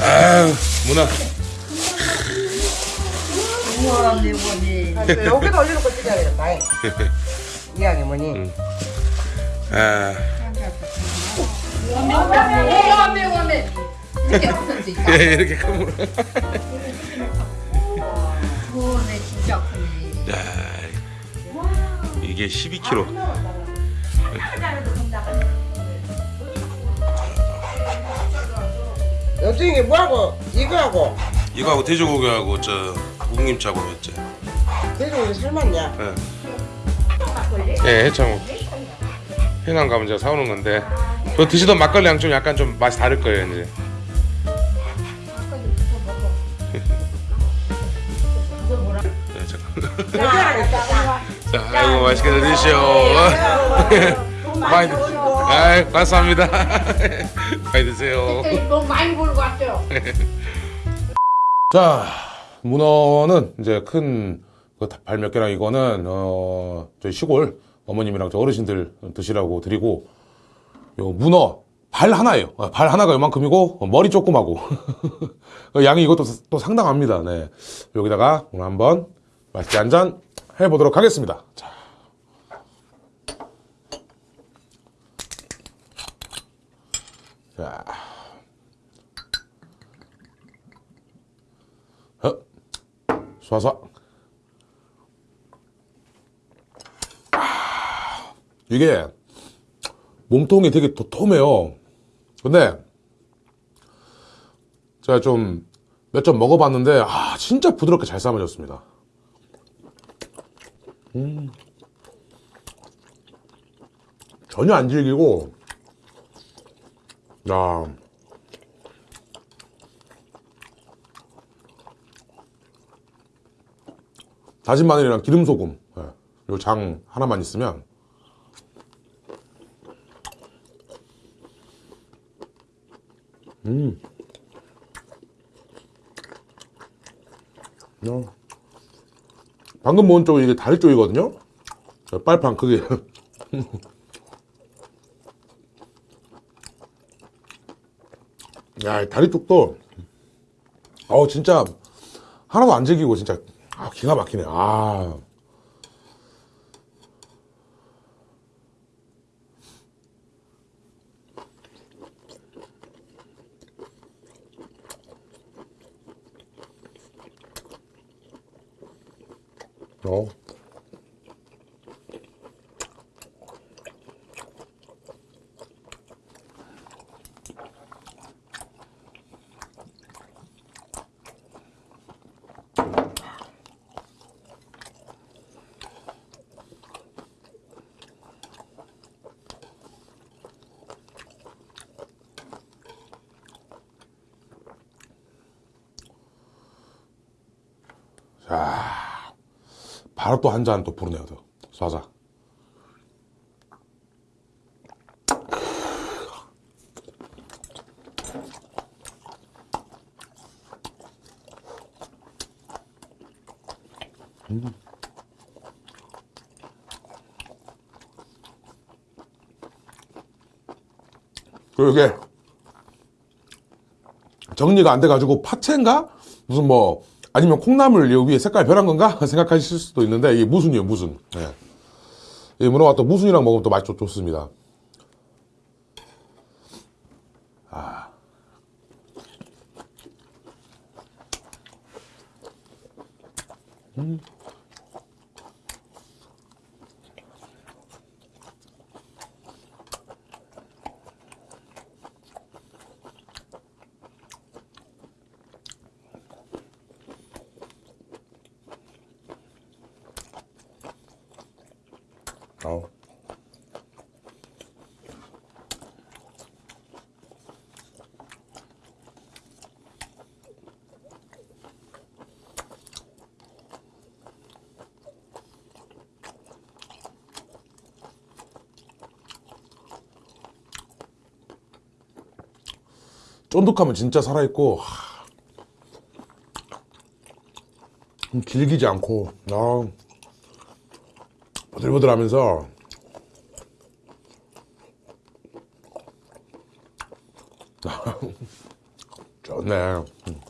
아유 문화 우와 내 뭐니 여기다 올려놓고 찍어야 되겠다 이왕이. 뭐니 아 와메 와메 이렇게 없었지 예, 이렇게 큰 문화 이게 12kg 여중에 뭐하고? 이거하고? 이거하고 돼지고기하고 저 묵님차고 했지 돼지고기 삶았냐? 예, 예 해창호. 해남 가면 제가 사오는 건데. 또 드시던 막걸리랑 좀 약간 좀 맛이 다를 거예요 이제. 네, 잠깐. 자, 아이고 맛있게 드시오. 많이 드. 아, 감사합니다. 많이 드세요. 너무 많이 벌고 왔어요 자, 문어는 이제 큰 발 몇 개랑 이거는 어 저희 시골 어머님이랑 저 어르신들 드시라고 드리고 요 문어 발 하나예요. 어, 발 하나가 요만큼이고 어, 머리 조그마고 양이 이것도 또 상당합니다. 네, 여기다가 오늘 한번 맛있게 한잔 해보도록 하겠습니다. 자. 자. 어, 쏴쏴. 아, 이게 몸통이 되게 도톰해요. 근데 제가 좀 몇점 먹어봤는데 아 진짜 부드럽게 잘 삶아졌습니다. 음. 전혀 안 질기고 야 다진 마늘이랑 기름 소금 예, 요장 하나만 있으면 음. 야. 방금 먹은 쪽이 이게 다리 쪽이거든요. 저 빨판 크게. 야, 이 다리 쪽도 어 진짜 하나도 안 질기고 진짜 아, 기가 막히네. 아. 어. 자, 바로 또 한 잔 또 부르네요. 또. 쏴자. 음. 그리고 이게 정리가 안 돼가지고 파채인가? 무슨 뭐 아니면 콩나물 요 위에 색깔 변한 건가? 생각하실 수도 있는데 이게 무순이에요 무순 예. 이 문어가 또 무순이랑 먹으면 또 맛이 좀 좋습니다 아. 음. 아우. 쫀득하면 진짜 살아있고 하, 음, 길기지 않고 아. 보들보들하면서 좋네. 음.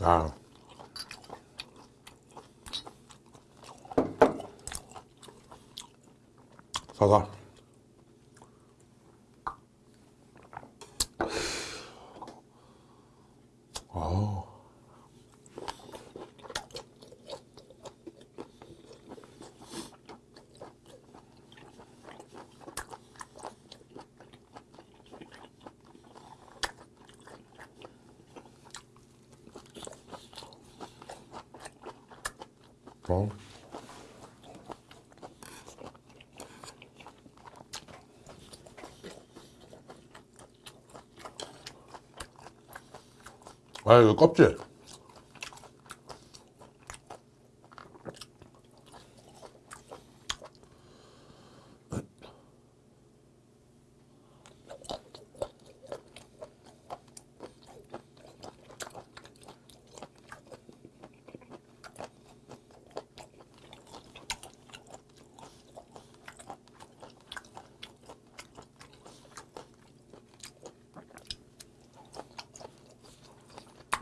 아. 사과. 어. 아, 이거 껍질.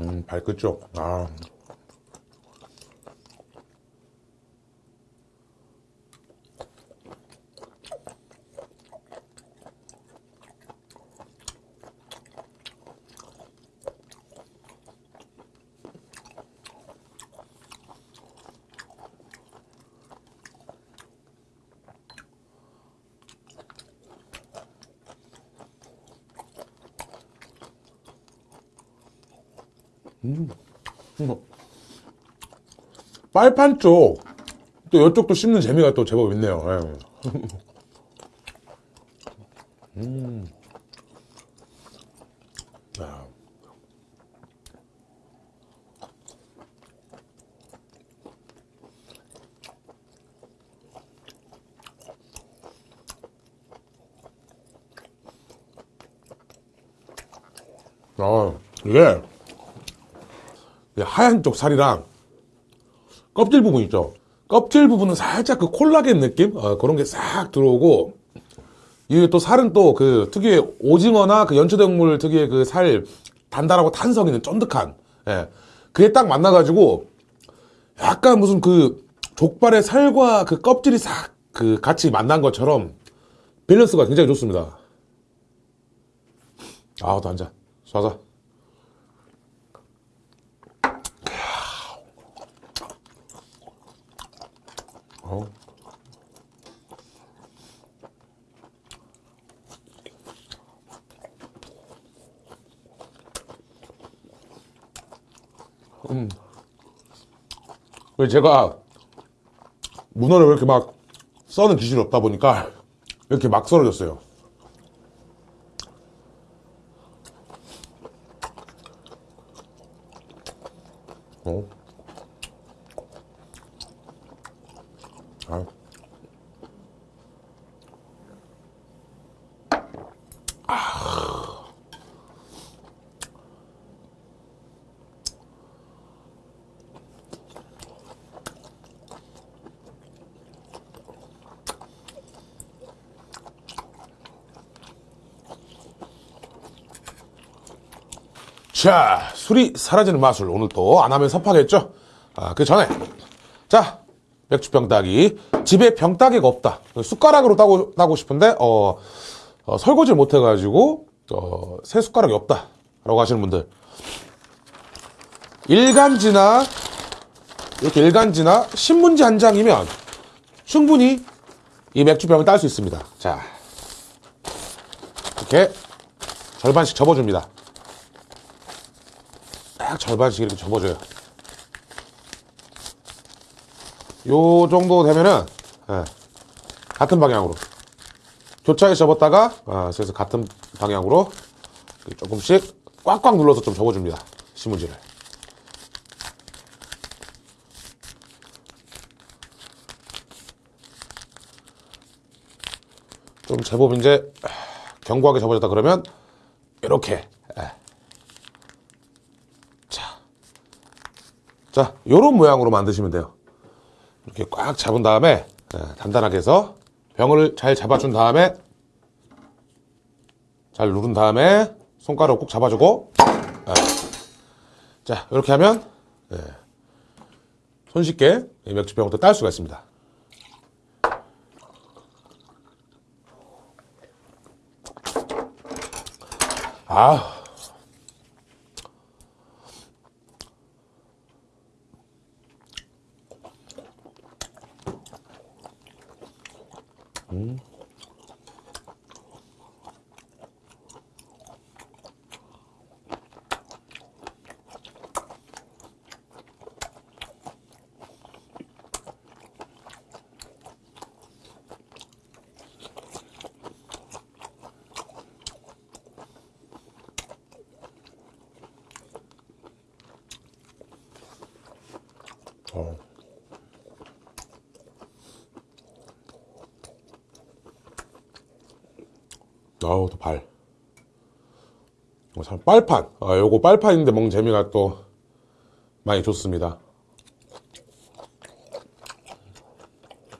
음, 발끝 쪽. 아. 빨판 쪽, 또 이쪽도 씹는 재미가 또 제법 있네요. 예. 음. 야. 아, 이게 이 하얀 쪽 살이랑 껍질 부분 있죠. 껍질 부분은 살짝 그 콜라겐 느낌 어, 그런 게 싹 들어오고 이게 또 살은 또 그 특유의 오징어나 그 연초동물 특유의 그 살 단단하고 탄성 있는 쫀득한 예. 그게 딱 만나가지고 약간 무슨 그 족발의 살과 그 껍질이 싹 그 같이 만난 것처럼 밸런스가 굉장히 좋습니다. 아우 또 앉아 쏴자. 음. 왜 제가 문어를 왜 이렇게 막 써는 기술이 없다 보니까 이렇게 막 썰어졌어요. 어. 아. 자, 술이 사라지는 마술. 오늘 또 안 하면 섭하겠죠? 아, 그 전에. 자, 맥주병 따기. 집에 병 따기가 없다. 숟가락으로 따고, 따고 싶은데, 어, 어, 설거지를 못해가지고, 어, 새 숟가락이 없다. 라고 하시는 분들. 일간지나, 이렇게 일간지나 신문지 한 장이면 충분히 이 맥주병을 딸 수 있습니다. 자, 이렇게 절반씩 접어줍니다. 딱 절반씩 이렇게 접어줘요. 요 정도 되면은 예, 같은 방향으로 교차에 접었다가 아, 그래서 같은 방향으로 조금씩 꽉꽉 눌러서 좀 접어줍니다. 신문지를. 좀 제법 이제 견고하게 접어졌다 그러면 이렇게 예. 자, 자, 요런 모양으로 만드시면 돼요. 이렇게 꽉 잡은 다음에 예, 단단하게 해서 병을 잘 잡아준 다음에 잘 누른 다음에 손가락 꼭 잡아주고 예. 자 이렇게 하면 예, 손쉽게 이 맥주병부터 딸 수가 있습니다. 아. 어. 아우, 또 발. 어, 참, 빨판. 아, 요거 빨판인데 먹는 재미가 또 많이 좋습니다.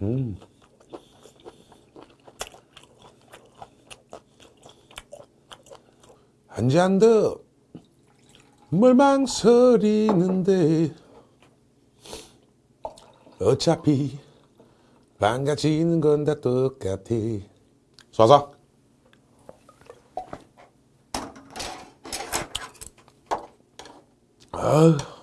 음. 한듯 뭘 망설이는데 어차피 망가지는 건 다 똑같아. 쏴서. 아.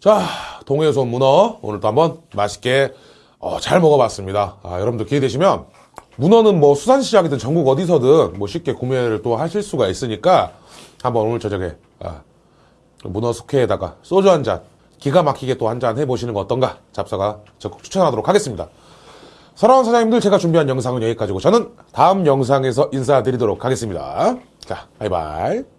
자, 온 문어 오늘도 한번 맛있게 어, 잘 먹어봤습니다. 아, 여러분들 기회 되시면 문어는 뭐 수산시장이든 전국 어디서든 뭐 쉽게 구매를 또 하실 수가 있으니까 한번 오늘 저녁에 아, 문어 숙회에다가 소주 한 잔 기가 막히게 또 한 잔 해보시는 거 어떤가 잡사가 적극 추천하도록 하겠습니다. 사랑하는 사장님들 제가 준비한 영상은 여기까지고 저는 다음 영상에서 인사드리도록 하겠습니다. 자, 바이바이.